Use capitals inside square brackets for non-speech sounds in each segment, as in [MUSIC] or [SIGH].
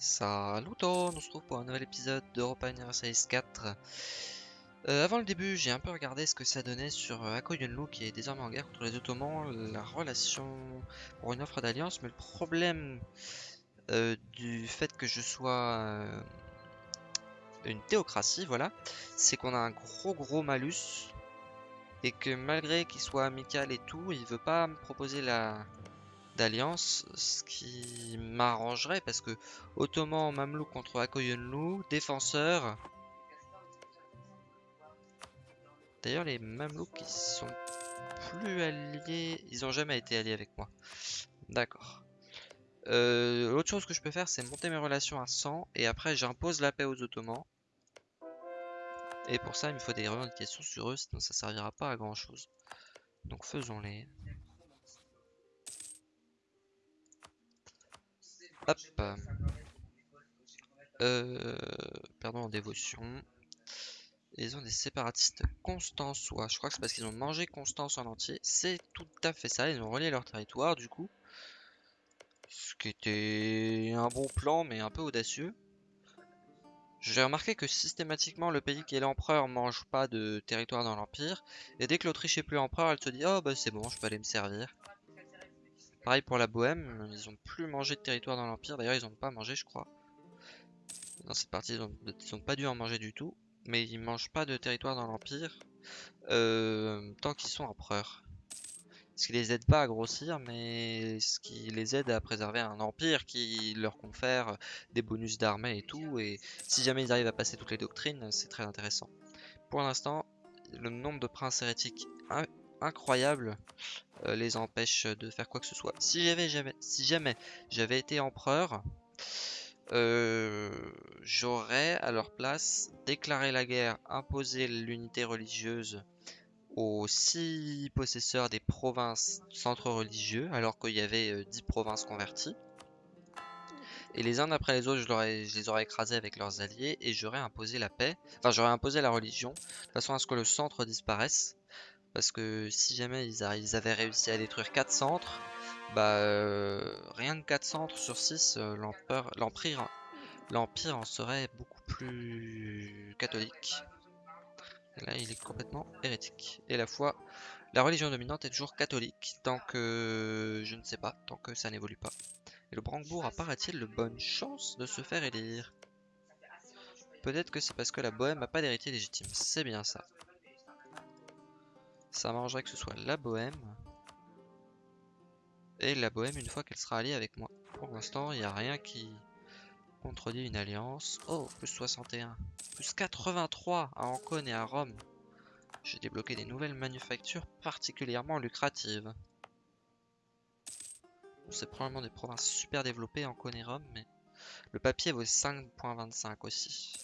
Salut on se retrouve pour un nouvel épisode d'Europa Universalis 4. Euh, avant le début, j'ai un peu regardé ce que ça donnait sur euh, Ako Yunlu qui est désormais en guerre contre les Ottomans, la relation pour une offre d'alliance, mais le problème euh, du fait que je sois une théocratie, voilà, c'est qu'on a un gros gros malus et que malgré qu'il soit amical et tout, il veut pas me proposer la d'alliance, ce qui m'arrangerait parce que Ottoman Mamelouk contre Akoyunlu, défenseur. D'ailleurs, les Mamelouks ils sont plus alliés, ils ont jamais été alliés avec moi. D'accord. Euh, L'autre chose que je peux faire, c'est monter mes relations à 100 et après j'impose la paix aux Ottomans. Et pour ça, il me faut des revendications sur eux, sinon ça servira pas à grand chose. Donc faisons-les. Hop. Euh, perdons en dévotion. ils ont des séparatistes constançois. Je crois que c'est parce qu'ils ont mangé Constance en entier. C'est tout à fait ça. Ils ont relié leur territoire du coup. Ce qui était un bon plan mais un peu audacieux. J'ai remarqué que systématiquement le pays qui est l'empereur mange pas de territoire dans l'empire. Et dès que l'Autriche est plus empereur, elle se dit oh bah c'est bon, je peux aller me servir. Pareil pour la Bohème, ils ont plus mangé de territoire dans l'Empire. D'ailleurs, ils ont pas mangé, je crois. Dans cette partie, ils ont, pas dû en manger du tout. Mais ils mangent pas de territoire dans l'Empire euh, tant qu'ils sont empereurs. Ce qui les aide pas à grossir, mais ce qui les aide à préserver un empire qui leur confère des bonus d'armée et tout. Et si jamais ils arrivent à passer toutes les doctrines, c'est très intéressant. Pour l'instant, le nombre de princes hérétiques incroyable les empêche de faire quoi que ce soit. Si j'avais jamais, si jamais j'avais été empereur, euh, j'aurais à leur place déclaré la guerre, imposé l'unité religieuse aux six possesseurs des provinces centres religieux, alors qu'il y avait 10 euh, provinces converties. Et les uns après les autres, je, je, les aurais écrasés avec leurs alliés et j'aurais imposé la paix. Enfin, j'aurais imposé la religion, de façon à ce que le centre disparaisse. Parce que si jamais ils, avaient réussi à détruire 4 centres, bah euh, rien que 4 centres sur 6, euh, l'empire en serait beaucoup plus catholique. Là, il est complètement hérétique. Et la foi, la religion dominante est toujours catholique, tant que je ne sais pas, tant que ça n'évolue pas. Et le Brandebourg apparaît-il de bonne chance de se faire élire Peut-être que c'est parce que la Bohème n'a pas d'héritier légitime, c'est bien ça. Ça m'arrangerait que ce soit la bohème. Et la bohème une fois qu'elle sera alliée avec moi. Pour l'instant, il n'y a rien qui contredit une alliance. Oh, plus 61. Plus 83 à Ancône et à Rome. J'ai débloqué des nouvelles manufactures particulièrement lucratives. C'est probablement des provinces super développées, Ancône et Rome, mais... Le papier vaut 5.25 aussi.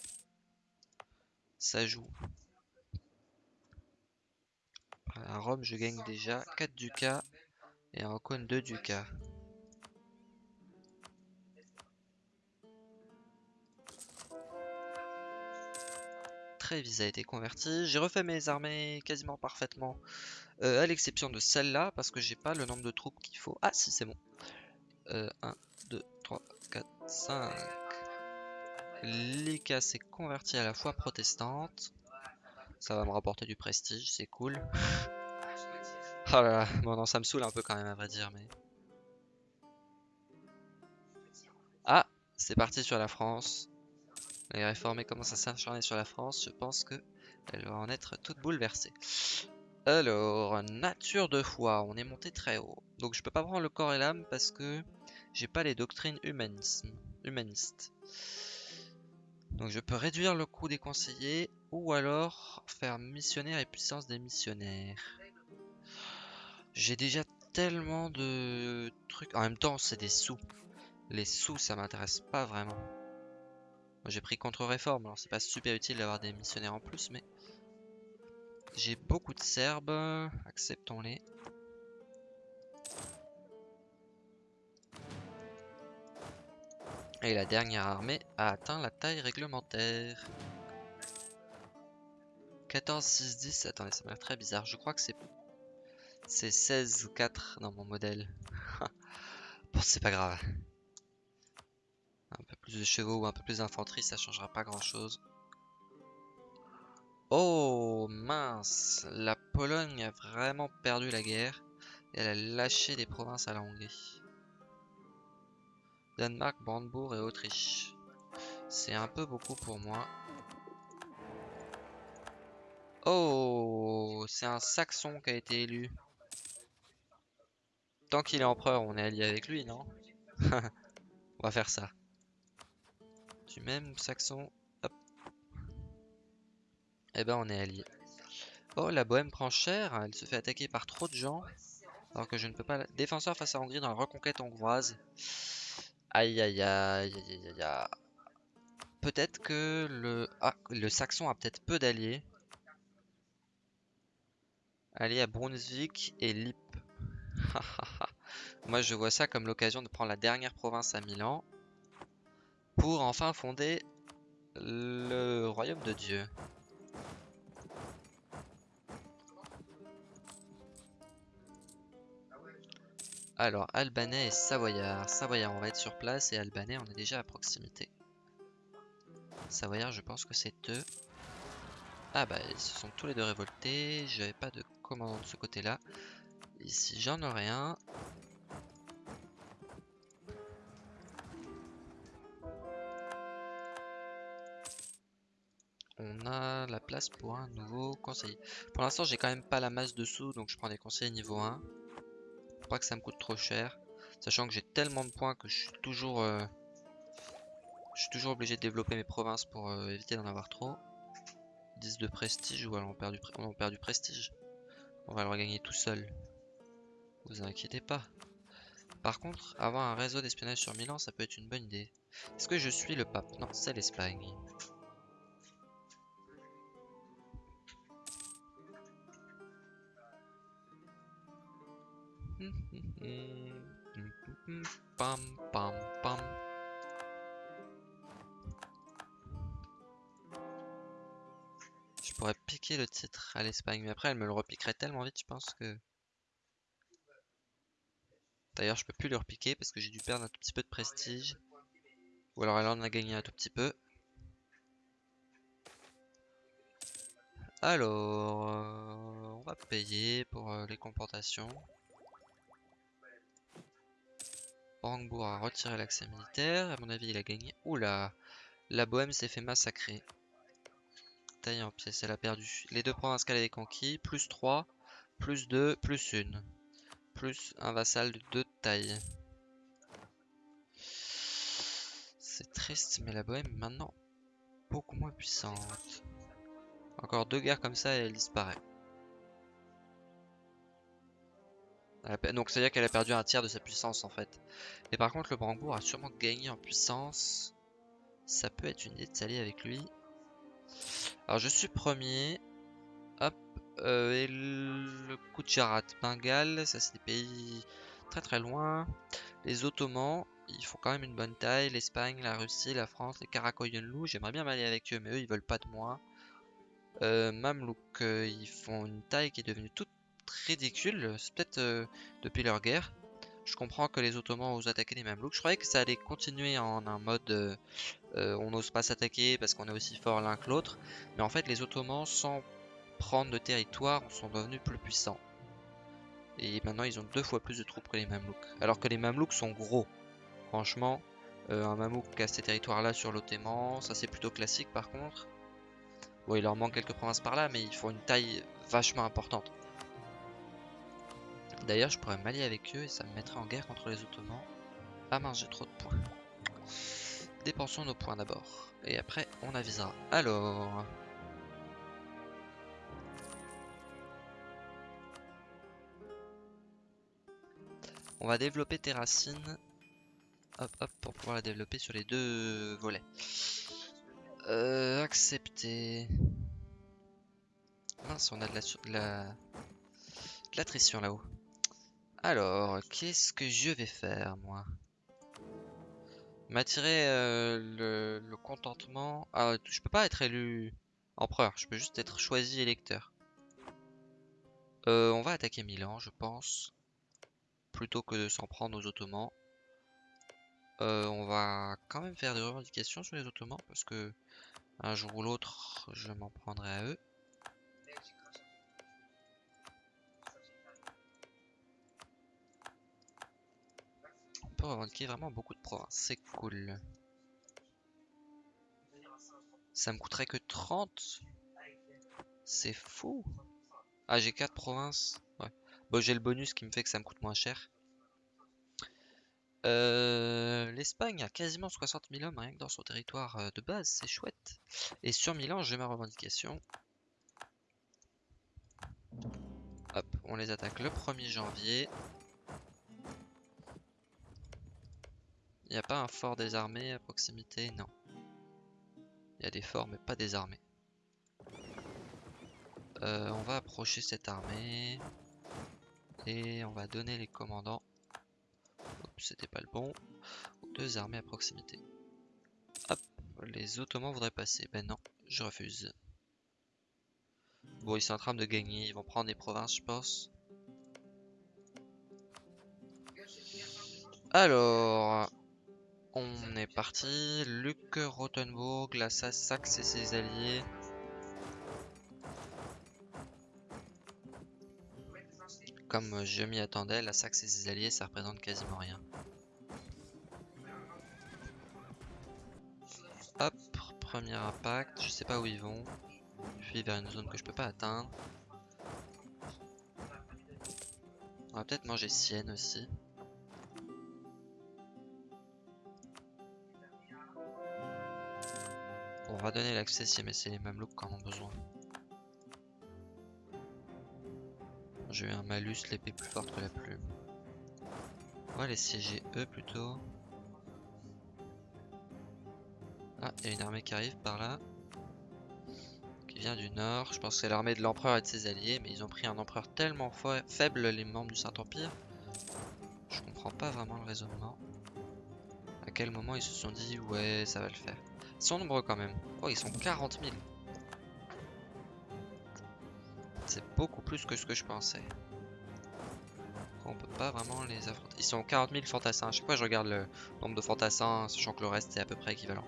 Ça joue. À Rome, je gagne déjà 4 ducats et à Ancône 2 ducats. Trévise a été converti. J'ai refait mes armées quasiment parfaitement, euh, à l'exception de celle-là, parce que j'ai pas le nombre de troupes qu'il faut. Ah si, c'est bon. 1, 2, 3, 4, 5. Lika s'est converti à la foi protestante. Ça va me rapporter du prestige, c'est cool. [LAUGHS] oh là là, bon non, ça me saoule un peu quand même à vrai dire, mais... Ah, c'est parti sur la France. Les réformés commencent à s'acharner sur la France, je pense que elle va en être toute bouleversée. Alors, nature de foi, on est monté très haut. Donc je peux pas prendre le corps et l'âme parce que j'ai pas les doctrines humanistes. Donc je peux réduire le coût des conseillers ou alors faire missionnaire et puissance des missionnaires. J'ai déjà tellement de trucs. En même temps, c'est des sous. Les sous, ça m'intéresse pas vraiment. J'ai pris contre-réforme, alors c'est pas super utile d'avoir des missionnaires en plus, mais... J'ai beaucoup de Serbes, acceptons-les. Et la dernière armée a atteint la taille réglementaire. 14, 6, 10. Attendez, ça m'a l'air très bizarre. Je crois que c'est c'est 16, 4 dans mon modèle. [LAUGHS] bon, c'est pas grave. Un peu plus de chevaux ou un peu plus d'infanterie, ça changera pas grand chose. Oh mince, la Pologne a vraiment perdu la guerre. Elle a lâché des provinces à la Hongrie. Danemark, Brandebourg et Autriche. C'est un peu beaucoup pour moi. Oh, c'est un Saxon qui a été élu. Tant qu'il est empereur, on est allié avec lui, non [LAUGHS] On va faire ça. Du même Saxon. Hop. Eh ben, on est allié. Oh, la Bohème prend cher. Elle se fait attaquer par trop de gens. Alors que je ne peux pas... Défenseur face à Hongrie dans la reconquête hongroise. Aïe, aïe, aïe, aïe, aïe, aïe. Peut-être que le... Ah, le Saxon a peut-être peu d'alliés. Aller à Brunswick et Lip. [LAUGHS] Moi, je vois ça comme l'occasion de prendre la dernière province à Milan pour enfin fonder le royaume de Dieu. Alors, Albanais et Savoyard. Savoyard, on va être sur place et Albanais, on est déjà à proximité. Savoyard, je pense que c'est eux. Ah bah, ils se sont tous les deux révoltés. J'avais pas de commandant de ce côté-là. Ici, j'en aurai un. On a la place pour un nouveau conseiller. Pour l'instant, j'ai quand même pas la masse de sous, donc je prends des conseillers niveau 1. Pour pas que ça me coûte trop cher. Sachant que j'ai tellement de points que je suis toujours... Euh, je suis toujours obligé de développer mes provinces pour euh, éviter d'en avoir trop. 10 de prestige, ou alors perd du, on perd du prestige. On va le regagner tout seul. Vous inquiétez pas. Par contre, avoir un réseau d'espionnage sur Milan, ça peut être une bonne idée. Est-ce que je suis le pape? Non, c'est l'Espagne. Pam pam pam. Je pourrais piquer le titre à l'Espagne, mais après elle me le repiquerait tellement vite, je pense que... D'ailleurs, je peux plus le repiquer parce que j'ai dû perdre un tout petit peu de prestige. Ou alors elle en a gagné un tout petit peu. Alors, euh, on va payer pour euh, les comportations. Brandebourg a retiré l'accès militaire. À mon avis, il a gagné. Oula La Bohème s'est fait massacrer. Taille en pièces, elle a perdu. Les deux provinces qu'elle avait conquis, plus 3, plus 2, plus 1 plus un vassal de taille. C'est triste, mais la Bohème est maintenant beaucoup moins puissante. Encore deux guerres comme ça et elle disparaît. Donc c'est à dire qu'elle a perdu un tiers de sa puissance en fait. Et par contre le Brandebourg a sûrement gagné en puissance. Ça peut être une idée de s'allier avec lui. Alors je suis premier. Hop. Euh, et le Kucharat, Bengale, ça c'est des pays très très loin. Les Ottomans, ils font quand même une bonne taille. L'Espagne, la Russie, la France, les Karakoyunlu, j'aimerais bien m'allier avec eux, mais eux ils veulent pas de moi. Euh, Mamlouk, euh, ils font une taille qui est devenue toute ridicule. C'est peut-être euh, depuis leur guerre. Je comprends que les Ottomans osent attaquer les Mamelouks. Je croyais que ça allait continuer en un mode on n'ose pas s'attaquer parce qu'on est aussi fort l'un que l'autre. Mais en fait, les Ottomans, sans prendre de territoire, sont devenus plus puissants. Et maintenant, ils ont deux fois plus de troupes que les Mamelouks. Alors que les Mamelouks sont gros. Franchement, euh, un Mamelouk a ces territoires-là sur l'Ottoman, ça c'est plutôt classique par contre. Bon, il leur manque quelques provinces par là, mais ils font une taille vachement importante. D'ailleurs, je pourrais m'allier avec eux et ça me mettrait en guerre contre les Ottomans. Ah mince, j'ai trop de points. Dépensons nos points d'abord. Et après, on avisera. Alors... On va développer Terracine. Hop, hop, pour pouvoir la développer sur les deux volets. Euh, accepter. Mince, on a de la, de la, de l'attrition là-haut. Alors, qu'est-ce que je vais faire, moi? M'attirer euh, le, le, contentement. Ah, je peux pas être élu empereur, je peux juste être choisi électeur. Euh, on va attaquer Milan, je pense plutôt que de s'en prendre aux Ottomans. Euh, on va quand même faire des revendications sur les Ottomans parce que un jour ou l'autre, je m'en prendrai à eux. On peut revendiquer vraiment beaucoup de provinces, c'est cool. Ça me coûterait que 30 C'est fou Ah j'ai 4 provinces Ouais. Bon j'ai le bonus qui me fait que ça me coûte moins cher. Euh, L'Espagne a quasiment 60 000 hommes rien que dans son territoire euh, de base, c'est chouette. Et sur Milan, j'ai ma revendication. Hop, on les attaque le 1er janvier. Il n'y a pas un fort désarmé à proximité? Non. Il y a des forts, mais pas des armées. Euh, on va approcher cette armée. Et on va donner les commandants c'était pas le bon. Deux armées à proximité. Hop, les Ottomans voudraient passer. Ben non, je refuse. Bon, ils sont en train de gagner. Ils vont prendre des provinces, je pense. Alors, on est parti. Luc Rothenburg, la Saxe et ses alliés. Comme je m'y attendais, la Saxe et ses alliés, ça représente quasiment rien. Hop, premier impact, je sais pas où ils vont. Je suis vers une zone que je peux pas atteindre. On va peut-être manger Sienne aussi. On va donner l'accès si c'est les mêmes looks quand on a besoin. J'ai eu un malus, l'épée plus forte que la plume. On va les siéger eux plutôt. Ah, il y a une armée qui arrive par là. Qui vient du nord. Je pense que c'est l'armée de l'empereur et de ses alliés. Mais ils ont pris un empereur tellement faible, les membres du Saint-Empire. Je comprends pas vraiment le raisonnement. À quel moment ils se sont dit, ouais, ça va le faire. Ils sont nombreux quand même. Oh, ils sont 40 000. Beaucoup plus que ce que je pensais. On peut pas vraiment les affronter. Ils sont 40 000 fantassins. À chaque fois, je regarde le nombre de fantassins, sachant que le reste est à peu près équivalent.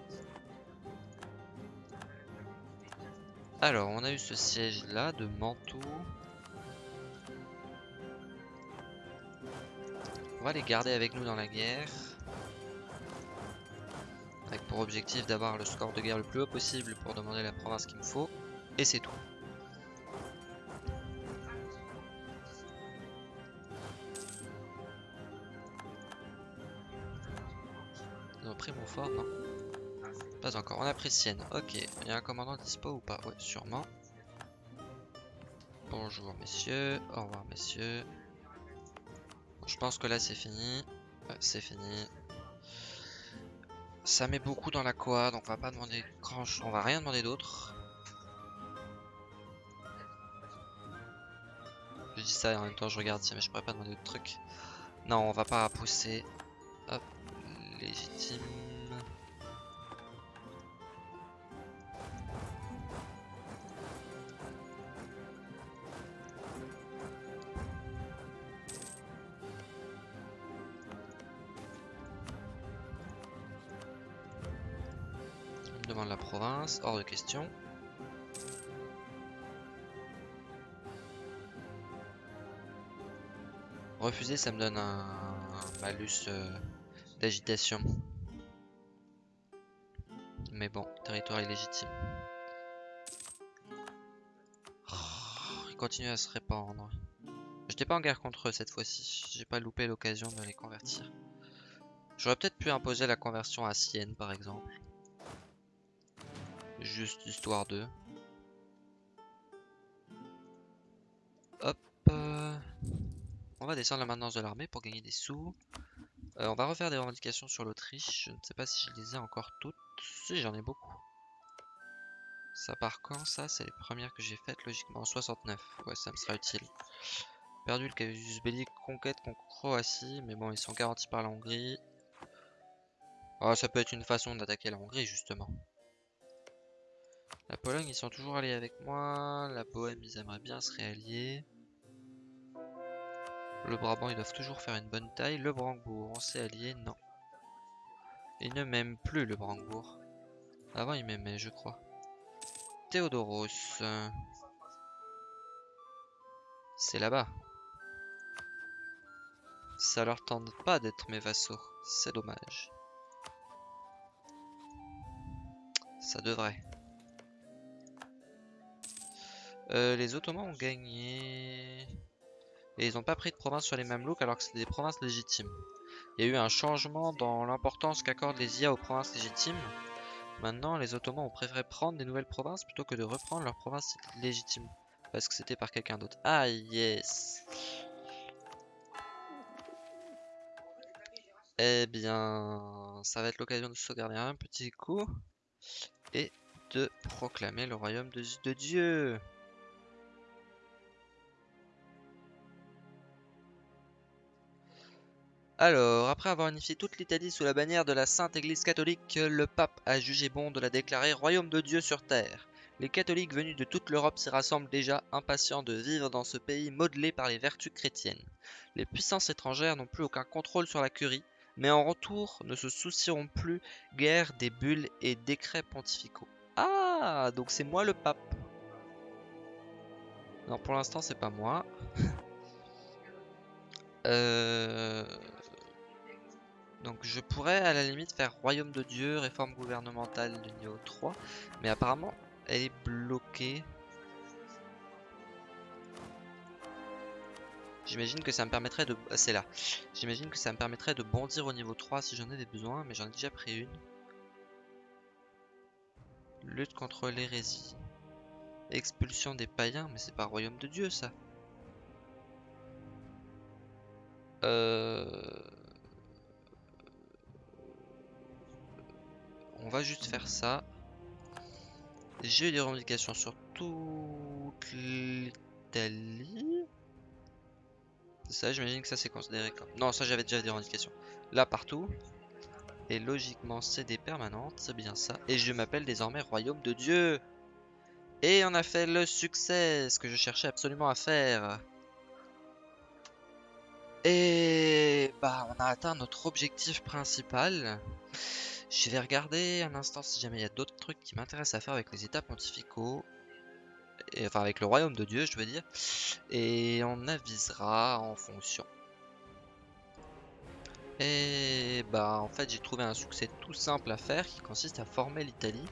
Alors, on a eu ce siège là de Mantoue. On va les garder avec nous dans la guerre. Avec pour objectif d'avoir le score de guerre le plus haut possible pour demander la province qu'il me faut. Et c'est tout. Pas encore, on a pris Sienne. Ok, il y a un commandant dispo ou pas? Ouais, sûrement. Bonjour messieurs, au revoir messieurs. Je pense que là c'est fini. c'est fini. Ça met beaucoup dans la quoi, donc on va pas demander grand on va rien demander d'autre. Je dis ça et en même temps je regarde si mais je pourrais pas demander d'autres trucs. Non, on va pas pousser. Hop, légitime. Refuser, ça me donne un, malus euh, d'agitation. Mais bon, territoire illégitime. Oh, il continue à se répandre. J'étais pas en guerre contre eux cette fois-ci. J'ai pas loupé l'occasion de les convertir. J'aurais peut-être pu imposer la conversion à Sienne par exemple. Juste histoire de... Hop. Euh, on va descendre la maintenance de l'armée pour gagner des sous. Euh, on va refaire des revendications sur l'Autriche. Je ne sais pas si je les ai encore toutes. Si, j'en ai beaucoup. Ça part quand ça? C'est les premières que j'ai faites logiquement en 69. Ouais, ça me sera utile. Perdu le casus belli conquête contre Croatie. Mais bon, ils sont garantis par la Hongrie. Oh, ça peut être une façon d'attaquer la Hongrie justement. La Pologne, ils sont toujours alliés avec moi. La Bohème, ils aimeraient bien se réallier. Le Brabant, ils doivent toujours faire une bonne taille. Le Brandebourg, on s'est allié Non. Il ne m'aime plus le Brandebourg. Avant il m'aimait je crois. Théodoros. C'est là-bas. Ça leur tente pas d'être mes vassaux. C'est dommage. Ça devrait. Euh, les Ottomans ont gagné. Et ils n'ont pas pris de province sur les Mamelouks alors que c'était des provinces légitimes. Il y a eu un changement dans l'importance qu'accordent les IA aux provinces légitimes. Maintenant, les Ottomans ont préféré prendre des nouvelles provinces plutôt que de reprendre leurs provinces légitimes. Parce que c'était par quelqu'un d'autre. Ah yes Eh bien, ça va être l'occasion de sauvegarder un petit coup. Et de proclamer le royaume de, de Dieu. Alors, après avoir unifié toute l'Italie sous la bannière de la Sainte Église catholique, le pape a jugé bon de la déclarer royaume de Dieu sur terre. Les catholiques venus de toute l'Europe s'y rassemblent déjà, impatients de vivre dans ce pays modelé par les vertus chrétiennes. Les puissances étrangères n'ont plus aucun contrôle sur la curie, mais en retour ne se soucieront plus guère des bulles et décrets pontificaux. Ah, donc c'est moi le pape. Non, pour l'instant c'est pas moi. [LAUGHS] euh... Donc je pourrais à la limite faire Royaume de Dieu, réforme gouvernementale de niveau 3. Mais apparemment elle est bloquée. J'imagine que ça me permettrait de... Ah, c'est là. J'imagine que ça me permettrait de bondir au niveau 3 si j'en ai des besoins, mais j'en ai déjà pris une. Lutte contre l'hérésie. Expulsion des païens, mais c'est pas royaume de Dieu ça. Euh... On va juste faire ça. J'ai eu des revendications sur toute l'Italie. Ça, j'imagine que ça c'est considéré comme... Non, ça j'avais déjà des revendications. Là, partout. Et logiquement, c'est des permanentes, c'est bien ça. Et je m'appelle désormais Royaume de Dieu. Et on a fait le succès, ce que je cherchais absolument à faire. Et bah, on a atteint notre objectif principal. Je vais regarder un instant si jamais il y a d'autres trucs qui m'intéressent à faire avec les états pontificaux. Enfin avec le royaume de Dieu je veux dire. Et on avisera en fonction. Et bah en fait j'ai trouvé un succès tout simple à faire qui consiste à former l'Italie.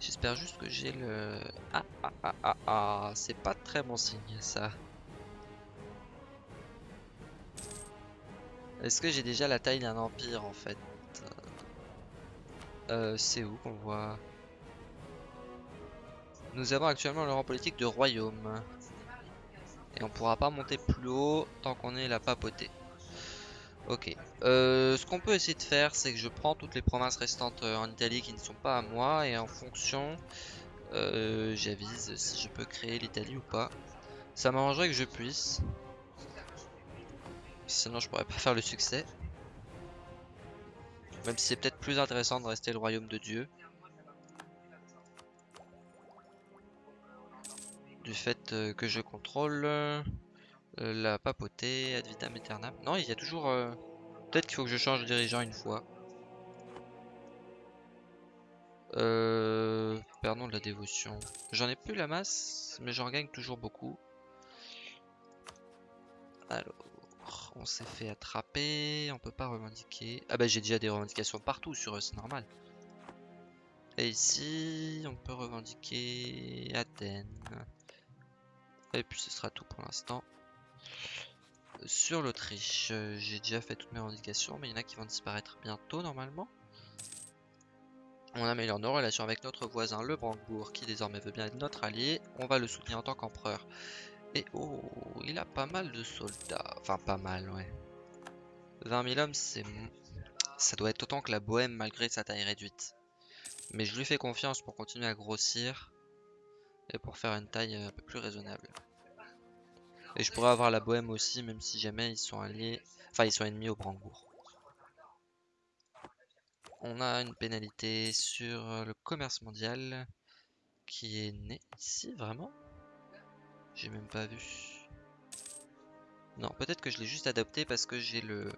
J'espère juste que j'ai le... Ah ah ah ah ah, c'est pas très bon signe ça. Est-ce que j'ai déjà la taille d'un empire en fait? Euh, c'est où qu'on voit Nous avons actuellement le rang politique de royaume. Et on pourra pas monter plus haut tant qu'on est la papauté. Ok. Euh, ce qu'on peut essayer de faire, c'est que je prends toutes les provinces restantes euh, en Italie qui ne sont pas à moi. Et en fonction, j'avise si je peux créer l'Italie ou pas. Ça m'arrangerait que je puisse. Sinon, je pourrais pas faire le succès. Même si c'est peut-être plus intéressant de rester le royaume de Dieu. Du fait euh, que je contrôle euh, la papauté ad vitam aeternam. Non, il y a toujours... Euh, peut-être qu'il faut que je change de dirigeant une fois. Euh, pardon de la dévotion. J'en ai plus la masse, mais j'en gagne toujours beaucoup. Alors on s'est fait attraper, on peut pas revendiquer. Ah bah j'ai déjà des revendications partout sur eux, c'est normal. Et ici, on peut revendiquer Athènes. Et puis ce sera tout pour l'instant. Sur l'Autriche, j'ai déjà fait toutes mes revendications, mais il y en a qui vont disparaître bientôt normalement. On améliore nos relations avec notre voisin le Brandebourg, qui désormais veut bien être notre allié. On va le soutenir en tant qu'empereur. Et oh, il a pas mal de soldats. Enfin, pas mal, ouais. 20 000 hommes, c'est... Ça doit être autant que la Bohème malgré sa taille réduite. Mais je lui fais confiance pour continuer à grossir. Et pour faire une taille un peu plus raisonnable. Et je pourrais avoir la Bohème aussi, même si jamais ils sont alliés... Enfin, ils sont ennemis au Brandebourg. On a une pénalité sur le commerce mondial qui est né ici, vraiment? J'ai même pas vu. Non, peut-être que je l'ai juste adapté parce que j'ai le...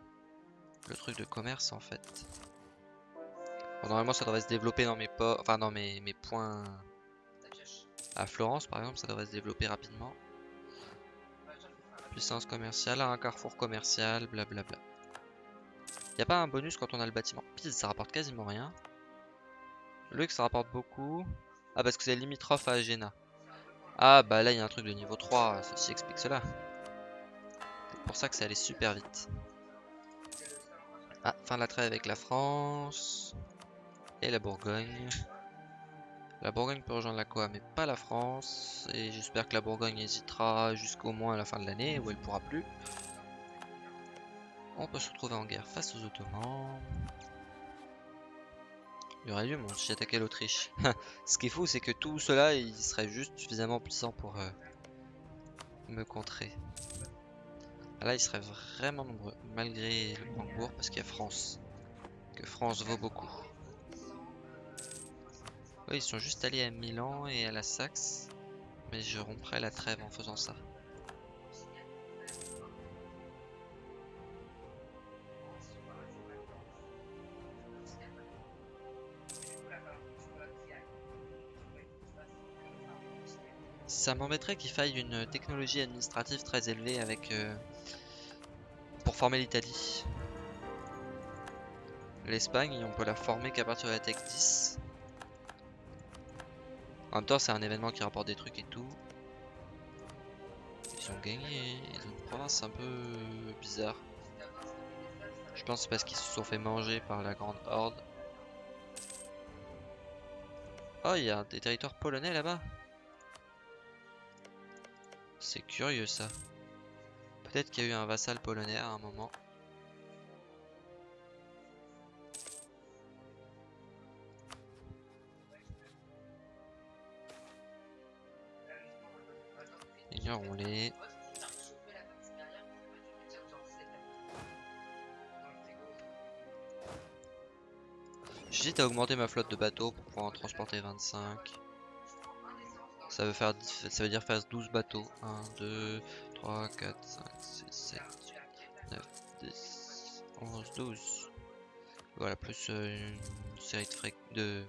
le truc de commerce en fait. Bon, normalement, ça devrait se développer dans mes enfin dans mes, points à Florence, par exemple, ça devrait se développer rapidement. Puissance commerciale, un carrefour commercial, blablabla. Y a pas un bonus quand on a le bâtiment Pise, ça rapporte quasiment rien. Luxe, ça rapporte beaucoup. Ah, parce que c'est limitrophe à Agena. Ah, bah là, il y a un truc de niveau 3. Ceci explique cela. C'est pour ça que ça allait super vite. Ah, fin de la trêve avec la France. Et la Bourgogne. La Bourgogne peut rejoindre la Coa, mais pas la France. Et j'espère que la Bourgogne hésitera jusqu'au moins à la fin de l'année, où elle pourra plus. On peut se retrouver en guerre face aux Ottomans. Il aurait lieu, mon si j'attaquais l'Autriche. [LAUGHS] Ce qui est fou, c'est que tout cela, il serait juste suffisamment puissant pour euh, me contrer. Ah, là, il serait vraiment nombreux, malgré le Brandebourg, parce qu'il y a France. Que France vaut beaucoup. Oui, ils sont juste allés à Milan et à la Saxe. Mais je romprais la trêve en faisant ça. Ça m'embêterait qu'il faille une technologie administrative très élevée avec euh, pour former l'Italie. L'Espagne, on peut la former qu'à partir de la Tech 10. En même temps, c'est un événement qui rapporte des trucs et tout. Ils ont gagné. Ils ont une province un peu bizarre. Je pense parce qu'ils se sont fait manger par la grande horde. Oh, il y a des territoires polonais là-bas. C'est curieux ça. Peut-être qu'il y a eu un vassal polonais à un moment. Ignorons-les. J'hésite à augmenter ma flotte de bateaux pour pouvoir en transporter 25. Ça veut, faire, ça veut dire faire 12 bateaux. 1, 2, 3, 4, 5, 6, 7, 9, 10, 11, 12. Voilà, plus euh, une série de.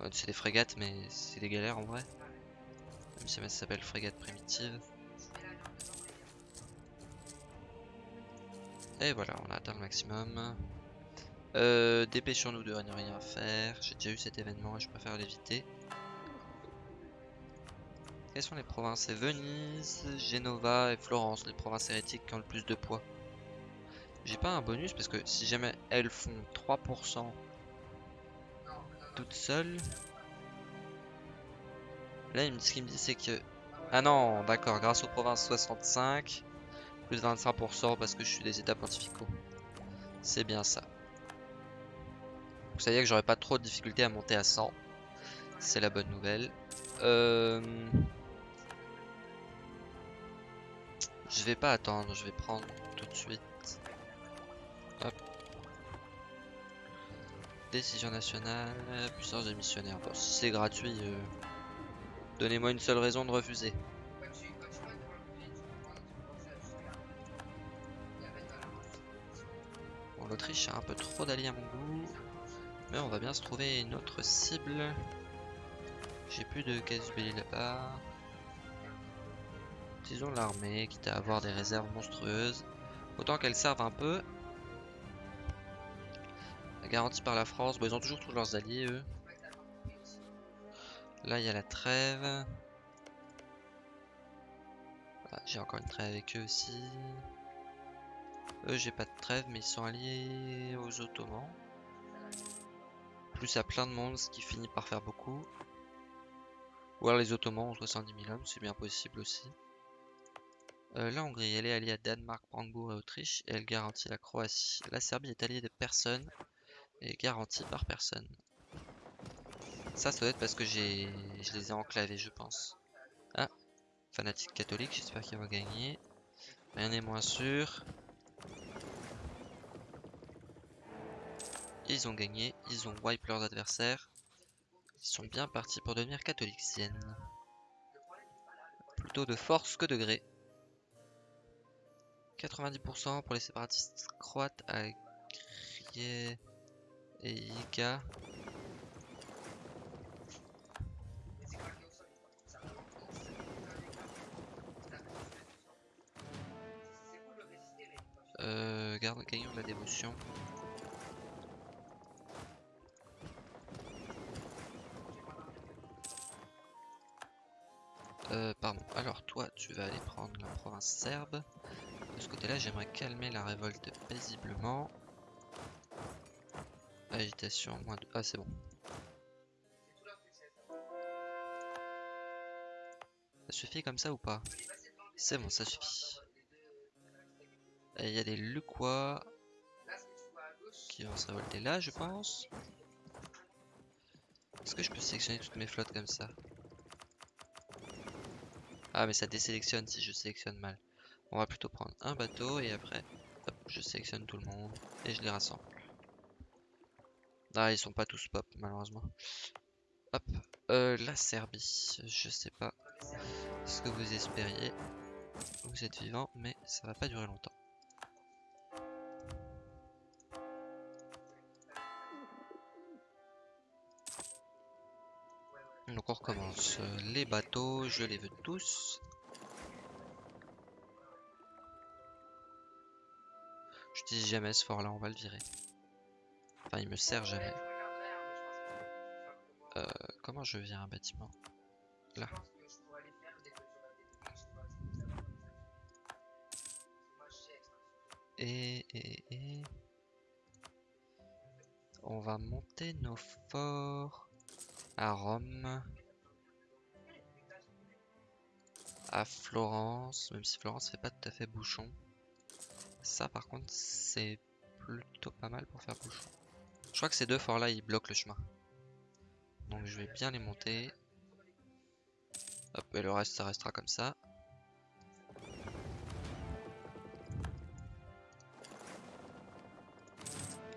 De... c'est des frégates, mais c'est des galères en vrai. Même si ça s'appelle frégate primitive. Et voilà, on a atteint le maximum. Euh, Dépêchons-nous de rien faire. J'ai déjà eu cet événement et je préfère l'éviter. Quelles sont les provinces? C'est Venise, Genova et Florence, les provinces hérétiques qui ont le plus de poids. J'ai pas un bonus parce que si jamais elles font 3% toutes seules. Là, ce qu'il me dit, c'est que. Ah non, d'accord, grâce aux provinces 65, plus 25% parce que je suis des états pontificaux. C'est bien ça. Donc, ça veut dire que j'aurais pas trop de difficultés à monter à 100. C'est la bonne nouvelle. Euh. Je vais pas attendre, je vais prendre tout de suite. Hop. Décision nationale, puissance des missionnaires. Bon, si c'est gratuit, euh, donnez-moi une seule raison de refuser. Bon, l'Autriche a un peu trop d'alliés à mon goût. Mais on va bien se trouver une autre cible. J'ai plus de casus belli là-bas. Utilisons l'armée, quitte à avoir des réserves monstrueuses. Autant qu'elles servent un peu. Garantie par la France, bon, ils ont toujours tous leurs alliés eux. Là il y a la trêve. J'ai encore une trêve avec eux aussi. Eux j'ai pas de trêve mais ils sont alliés aux Ottomans. Plus à plein de monde ce qui finit par faire beaucoup. Ou alors les Ottomans ont 70 000 hommes, c'est bien possible aussi. Euh, la Hongrie, elle est alliée à Danemark, Brandebourg et Autriche et elle garantit la Croatie. La Serbie est alliée de personne et garantie par personne. Ça, ça doit être parce que je les ai enclavés, je pense. Ah, fanatique catholique, j'espère qu'ils vont gagner. Rien n'est moins sûr. Ils ont gagné, ils ont wipe leurs adversaires. Ils sont bien partis pour devenir catholiciennes. Plutôt de force que de gré. 90% pour les séparatistes croates à Grie... et Iga. Euh, garde, gagnons de la dévotion. Euh, pardon. Alors toi, tu vas aller prendre la province serbe. De ce côté-là, j'aimerais calmer la révolte paisiblement. Agitation, moins de... Ah, c'est bon. Ça suffit comme ça ou pas? C'est bon, ça suffit. Il y a des Luquois qui vont se révolter là, je pense. Est-ce que je peux sélectionner toutes mes flottes comme ça? Ah, mais ça désélectionne si je sélectionne mal. On va plutôt prendre un bateau et après, je sélectionne tout le monde et je les rassemble. Ah, ils sont pas tous pop, malheureusement. Hop, euh, la Serbie, je sais pas ce que vous espériez. Vous êtes vivant, mais ça va pas durer longtemps. Donc on recommence. Les bateaux, je les veux tous. Jamais ce fort là, on va le virer. Enfin, il me sert jamais. Euh, comment je vire un bâtiment? Là. Et, et, et... On va monter nos forts à Rome. À Florence, même si Florence fait pas tout à fait bouchon. Ça par contre c'est plutôt pas mal pour faire bouchon. Je crois que ces deux forts là ils bloquent le chemin. Donc je vais bien les monter. Hop, et le reste ça restera comme ça.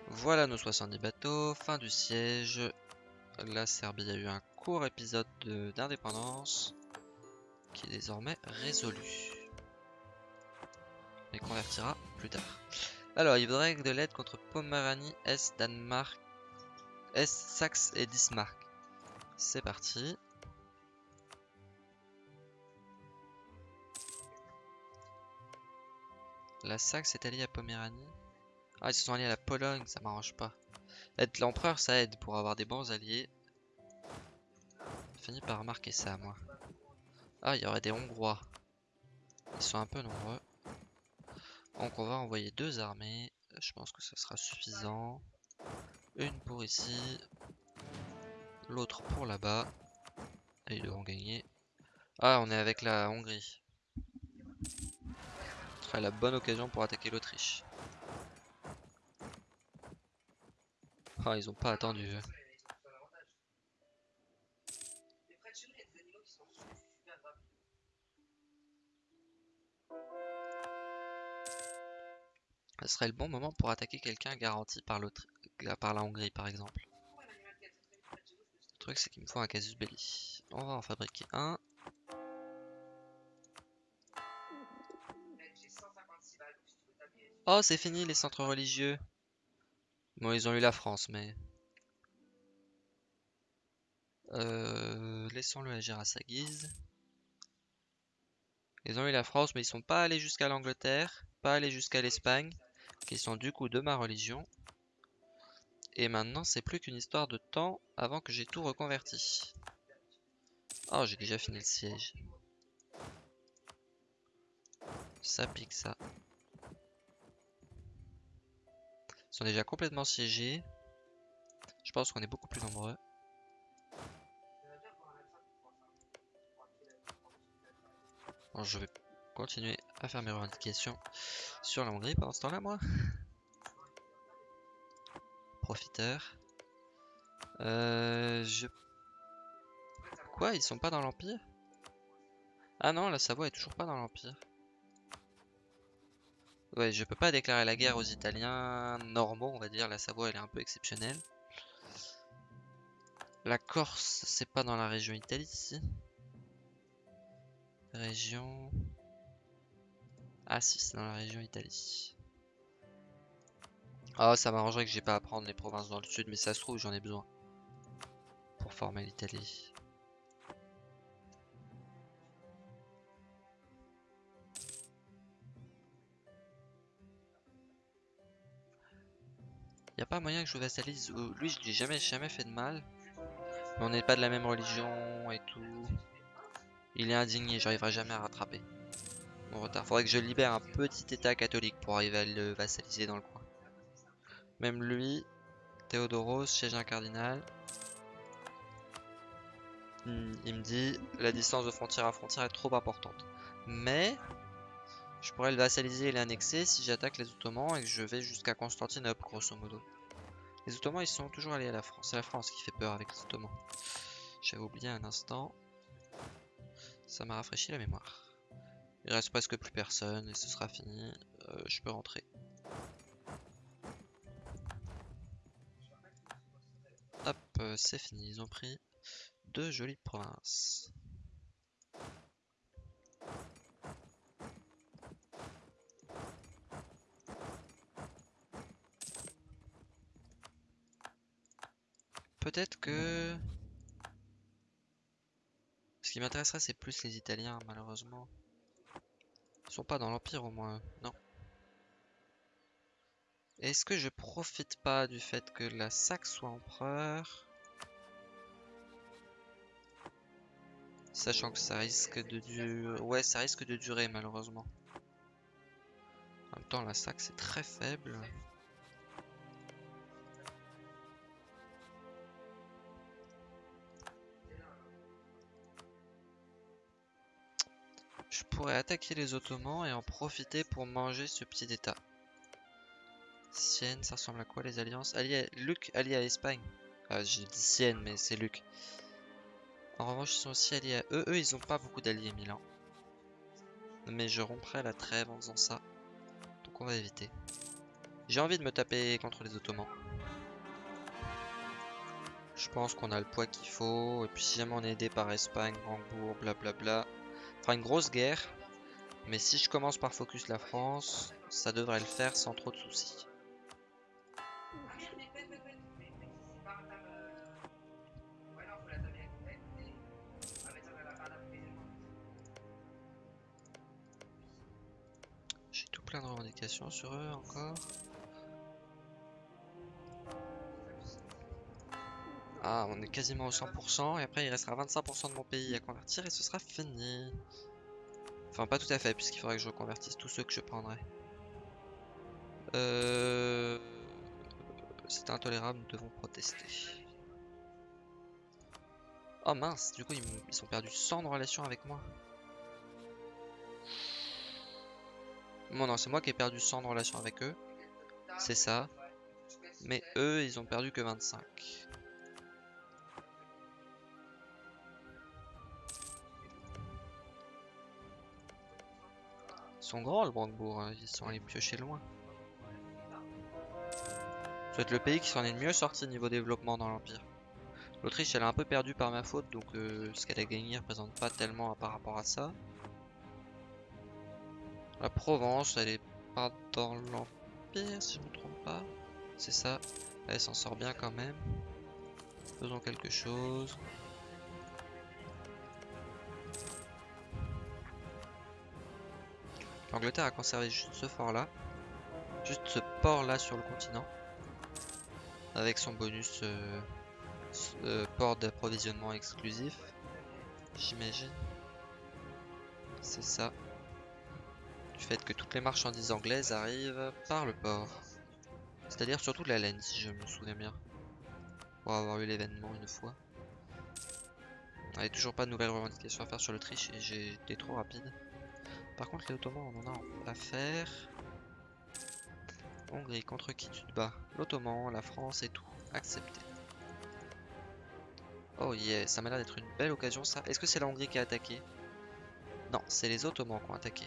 Voilà nos 70 bateaux, fin du siège. La Serbie a eu un court épisode d'indépendance qui est désormais résolu. Mais convertira Alors, il voudrait de l'aide contre Poméranie, Est, Danemark, Est, Saxe et Bismarck. C'est parti. La Saxe est alliée à Poméranie. Ah, ils se sont alliés à la Pologne, ça m'arrange pas. Être l'empereur, ça aide pour avoir des bons alliés. Fini par remarquer ça, moi. Ah, il y aurait des Hongrois. Ils sont un peu nombreux. Donc on va envoyer deux armées. Je pense que ça sera suffisant. Une pour ici. L'autre pour là-bas. Et ils devront gagner. Ah, on est avec la Hongrie. Ce serait la bonne occasion pour attaquer l'Autriche. Ah, ils ont pas attendu. Ce serait le bon moment pour attaquer quelqu'un garanti par, la Hongrie par exemple. Le truc c'est qu'il me faut un casus belli. On va en fabriquer un. Oh c'est fini les centres religieux. Bon ils ont eu la France mais... Euh, Laissons-le agir à sa guise. Ils ont eu la France mais ils sont pas allés jusqu'à l'Angleterre, pas allés jusqu'à l'Espagne qui sont du coup de ma religion. Et maintenant, c'est plus qu'une histoire de temps avant que j'ai tout reconverti. Oh, j'ai déjà fini le siège. Ça pique ça. Ils sont déjà complètement siégés. Je pense qu'on est beaucoup plus nombreux. Je vais continuer à faire mes revendications sur la Hongrie pendant ce temps-là, moi. Profiteur. Euh, je... Quoi Ils sont pas dans l'Empire? Ah non, la Savoie est toujours pas dans l'Empire. Ouais, je peux pas déclarer la guerre aux Italiens normaux, on va dire. La Savoie, elle est un peu exceptionnelle. La Corse, c'est pas dans la région Italie, Région... Ah si, c'est dans la région Italie. Ah, ça m'arrangerait que j'ai pas à prendre les provinces dans le sud, mais ça se trouve, j'en ai besoin. Pour former l'Italie. Y a pas moyen que je vassalise Lui, je lui ai jamais, jamais fait de mal. On n'est pas de la même religion et tout. Il est indigné, j'arriverai jamais à rattraper. Mon retard. Faudrait que je libère un petit état catholique pour arriver à le vassaliser dans le coin. Même lui, Théodoros, siège un cardinal. Hmm, il me dit la distance de frontière à frontière est trop importante. Mais je pourrais le vassaliser et l'annexer si j'attaque les Ottomans et que je vais jusqu'à Constantinople, grosso modo. Les Ottomans, ils sont toujours allés à la France. C'est la France qui fait peur avec les Ottomans. J'avais oublié un instant. Ça m'a rafraîchi la mémoire. Il reste presque plus personne et ce sera fini. Euh, je peux rentrer. Hop, euh, c'est fini. Ils ont pris deux jolies provinces. Peut-être que... Ce qui m'intéresserait, c'est plus les Italiens, malheureusement. Ils sont pas dans l'Empire, au moins. Non. Est-ce que je profite pas du fait que la Saxe soit empereur? Sachant que ça risque de durer... Ouais, ça risque de durer, malheureusement. En même temps, la Saxe est très faible. Je pourrais attaquer les Ottomans et en profiter pour manger ce petit état. Sienne, ça ressemble à quoi les alliances? Allié, Luc allié à Espagne. Ah, j'ai dit Sienne, mais c'est Luc. En revanche, ils sont aussi alliés à eux. Eux, ils ont pas beaucoup d'alliés, Milan. Mais je romprai la trêve en faisant ça. Donc on va éviter. J'ai envie de me taper contre les Ottomans. Je pense qu'on a le poids qu'il faut. Et puis si jamais on est aidé par Espagne, Hambourg, blablabla, une grosse guerre. Mais si je commence par focus la France, ça devrait le faire sans trop de soucis. J'ai tout plein de revendications sur eux encore. Ah, on est quasiment au 100%, et après il restera 25% de mon pays à convertir et ce sera fini. Enfin, pas tout à fait, puisqu'il faudrait que je reconvertisse tous ceux que je prendrai. Euh... C'est intolérable, nous devons protester. Oh mince, du coup ils, ont perdu 100 de relation avec moi. Bon non, c'est moi qui ai perdu 100 de relation avec eux. C'est ça. Mais eux, ils ont perdu que 25. Sont grands le Brandebourg, hein. ils sont allés piocher loin. C'est le pays qui s'en est le mieux sorti niveau développement dans l'Empire. L'Autriche elle a un peu perdu par ma faute donc euh, ce qu'elle a gagné représente pas tellement par rapport à ça. La Provence elle est pas dans l'Empire si je me trompe pas. C'est ça, elle s'en sort bien quand même. Faisons quelque chose. L'Angleterre a conservé juste ce fort là. Juste ce port là sur le continent. Avec son bonus euh, euh, port d'approvisionnement exclusif. J'imagine. C'est ça. Du fait que toutes les marchandises anglaises arrivent par le port. C'est-à-dire surtout de la laine si je me souviens bien. Pour avoir eu l'événement une fois. On n'avait toujours pas de nouvelles revendications à faire sur l'Autriche et j'ai trop rapide. Par contre, les Ottomans, on en a affaire. Hongrie, contre qui tu te bats? L'Ottoman, la France et tout. Accepté. Oh yeah, ça m'a l'air d'être une belle occasion ça. Est-ce que c'est la Hongrie qui a attaqué? Non, c'est les Ottomans qui ont attaqué.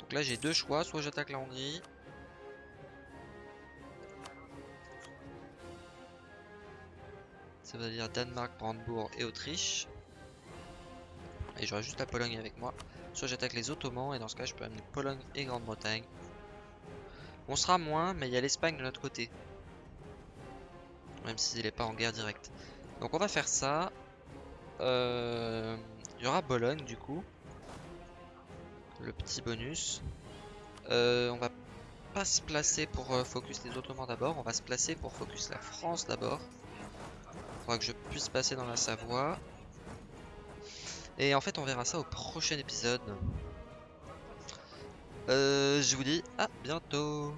Donc là j'ai deux choix, soit j'attaque la Hongrie. Ça veut dire Danemark, Brandebourg et Autriche. Et j'aurai juste la Pologne avec moi. Soit j'attaque les Ottomans et dans ce cas je peux amener Pologne et Grande-Bretagne. On sera moins, mais il y a l'Espagne de notre côté. Même s'il n'est pas en guerre directe. Donc on va faire ça. Euh, il y aura Bologne du coup. Le petit bonus. Euh, on va pas se placer pour euh, focus les Ottomans d'abord. On va se placer pour focus la France d'abord. Faudra que je puisse passer dans la Savoie. Et en fait on verra ça au prochain épisode. je vous dis à bientôt